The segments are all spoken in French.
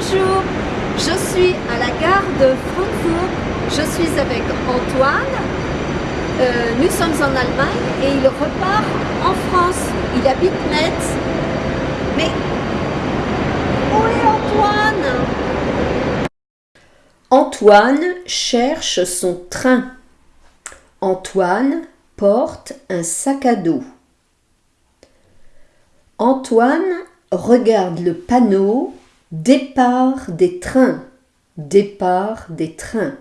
Bonjour, je suis à la gare de Francfort. Je suis avec Antoine. Euh, nous sommes en Allemagne et il repart en France. Il habite Metz. Mais où est Antoine? Antoine cherche son train. Antoine porte un sac à dos. Antoine regarde le panneau Départ des trains, départ des trains.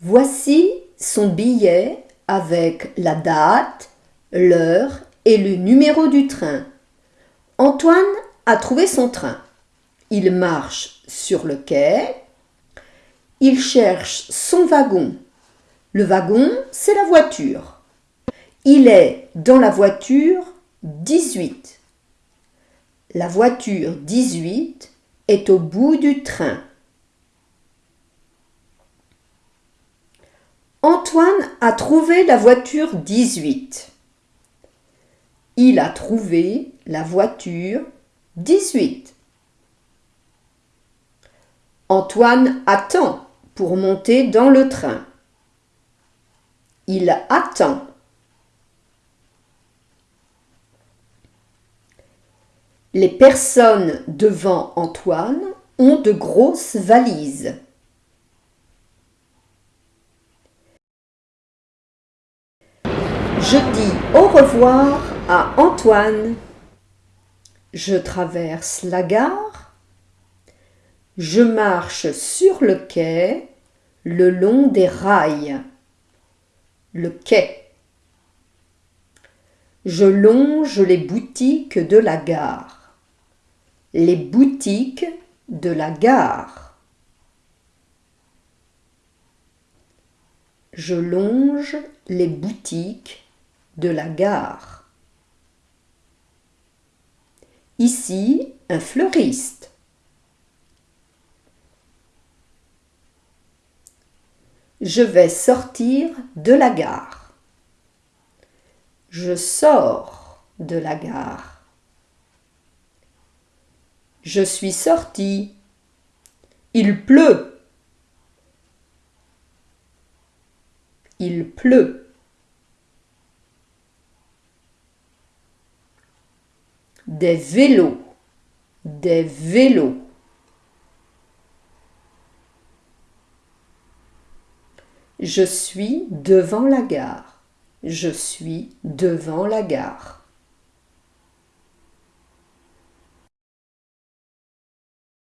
Voici son billet avec la date, l'heure et le numéro du train. Antoine a trouvé son train. Il marche sur le quai. Il cherche son wagon. Le wagon, c'est la voiture. Il est dans la voiture 18. La voiture 18 est au bout du train. Antoine a trouvé la voiture 18. Il a trouvé la voiture 18. Antoine attend pour monter dans le train. Il attend. Les personnes devant Antoine ont de grosses valises. Je dis au revoir à Antoine. Je traverse la gare. Je marche sur le quai le long des rails. Le quai. Je longe les boutiques de la gare les boutiques de la gare. Je longe les boutiques de la gare. Ici, un fleuriste. Je vais sortir de la gare. Je sors de la gare. Je suis sorti. Il pleut. Il pleut. Des vélos. Des vélos. Je suis devant la gare. Je suis devant la gare.